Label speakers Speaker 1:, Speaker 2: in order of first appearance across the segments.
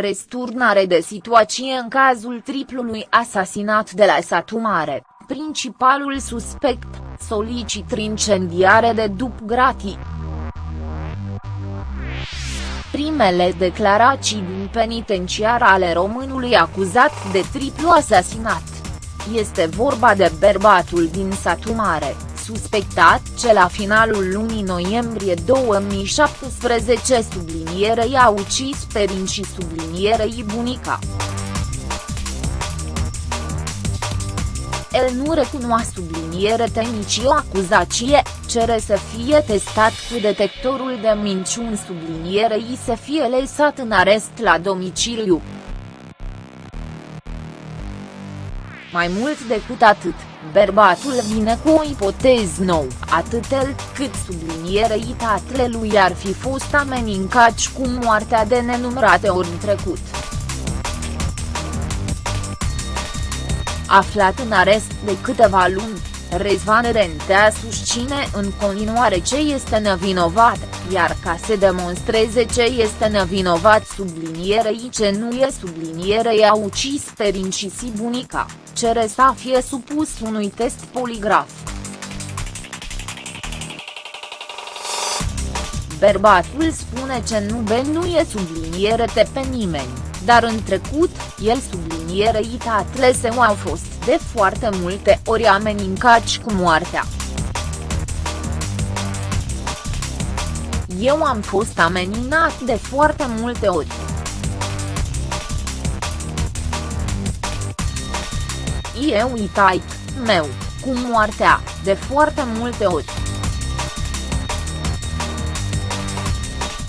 Speaker 1: Resturnare de situație în cazul triplului asasinat de la Satu Mare, principalul suspect, solicit incendiare de dup gratii. Primele declarații din penitenciar ale românului acuzat de triplu asasinat. Este vorba de bărbatul din Satu Mare, suspectat ce la finalul lunii noiembrie 2017 sublinierei a ucis pe și sublinierei bunica. El nu recunoaște subliniere o acuzație, cere să fie testat cu detectorul de minciuni sublinierei să fie lăsat în arest la domiciliu. Mai mult decât atât, bărbatul vine cu o ipoteză nouă, atât el, cât sublinierei lui ar fi fost amenincați cu moartea de nenumărate ori în trecut. Aflat în arest de câteva luni, Rezvan Rentea susține în continuare ce este nevinovat, iar ca să demonstreze ce este nevinovat sublinierei ce nu e sublinierei a ucis pe și bunica, cere să fie supus unui test poligraf. Bărbatul spune ce nu benuie subliniere pe nimeni, dar în trecut, el sublinierei tatle său au fost de foarte multe ori amenincați cu moartea. Eu am fost ameninat de foarte multe ori. Eu itai, meu, cu moartea, de foarte multe ori.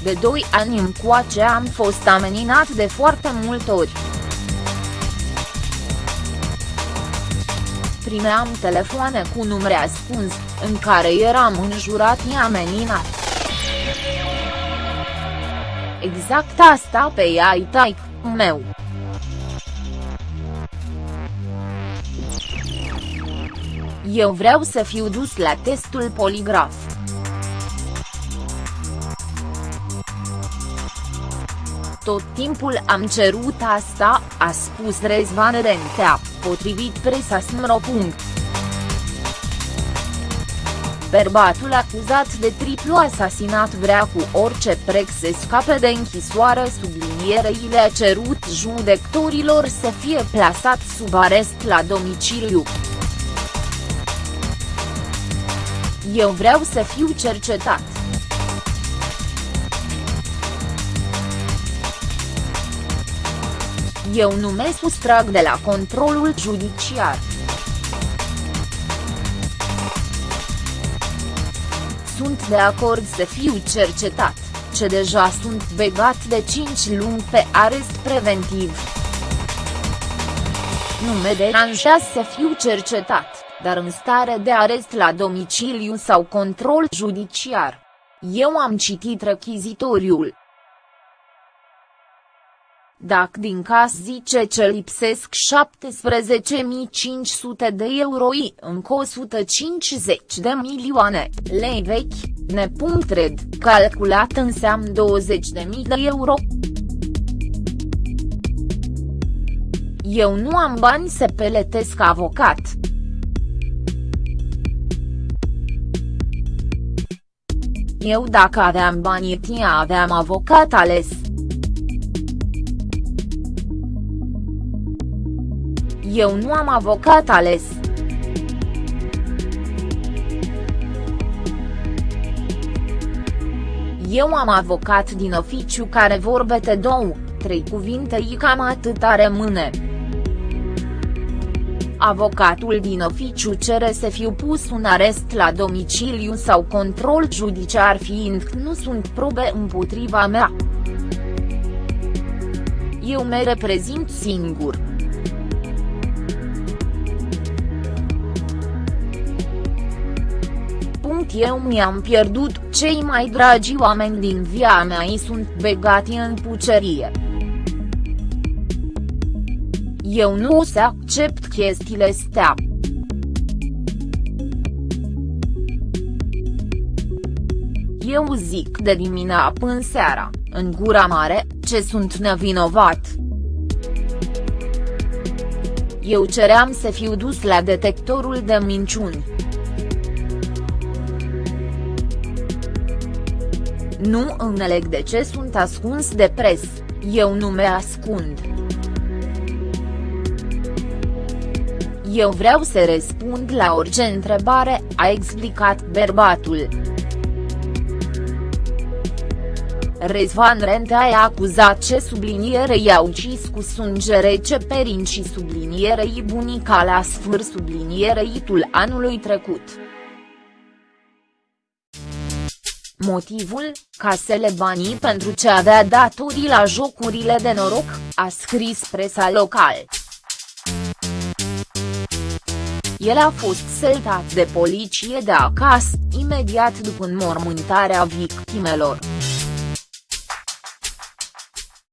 Speaker 1: De doi ani încoace am fost ameninat de foarte multe ori. Primeam telefoane cu numere ascuns, în care eram înjurat și ameninat. Exact asta pe ea tai, meu. Eu vreau să fiu dus la testul poligraf. Tot timpul am cerut asta, a spus Rezvan Rentea, potrivit presa Smro. Bărbatul acuzat de triplu asasinat vrea cu orice preț să scape de închisoare sublinierei le-a cerut judecătorilor să fie plasat sub arest la domiciliu. Eu vreau să fiu cercetat. Eu nu mă sustrag de la controlul judiciar. Sunt de acord să fiu cercetat, ce deja sunt begat de 5 luni pe arest preventiv. Nu mă deranjează să fiu cercetat, dar în stare de arest la domiciliu sau control judiciar. Eu am citit rechizitoriul, dacă din caz zice ce lipsesc 17.500 de euro încă 150 de milioane lei vechi, nepunctred, calculat înseamnă 20.000 de euro. Eu nu am bani să peletesc avocat. Eu dacă aveam bani aveam avocat ales. Eu nu am avocat ales. Eu am avocat din oficiu care vorbete două, trei cuvinte i cam atâta rămâne. Avocatul din oficiu cere să fiu pus un arest la domiciliu sau control judiciar fiind nu sunt probe împotriva mea. Eu mă reprezint singur. Eu mi-am pierdut cei mai dragi oameni din via mea și sunt begati în pucerie. Eu nu o să accept chestiile astea. Eu zic de dimineața până seara, în gura mare, ce sunt nevinovat. Eu ceream să fiu dus la detectorul de minciuni. Nu înțeleg de ce sunt ascuns de pres, eu nu me ascund. Eu vreau să răspund la orice întrebare, a explicat bărbatul. Rezvan Rentea a acuzat ce sublinierei au ucis cu sânge rece perin și sublinierei bunica la sfârș sublinierei tul anului trecut. Motivul, casele banii pentru ce avea datorii la jocurile de noroc, a scris presa local. El a fost săltat de poliție de acasă, imediat după înmormântarea victimelor.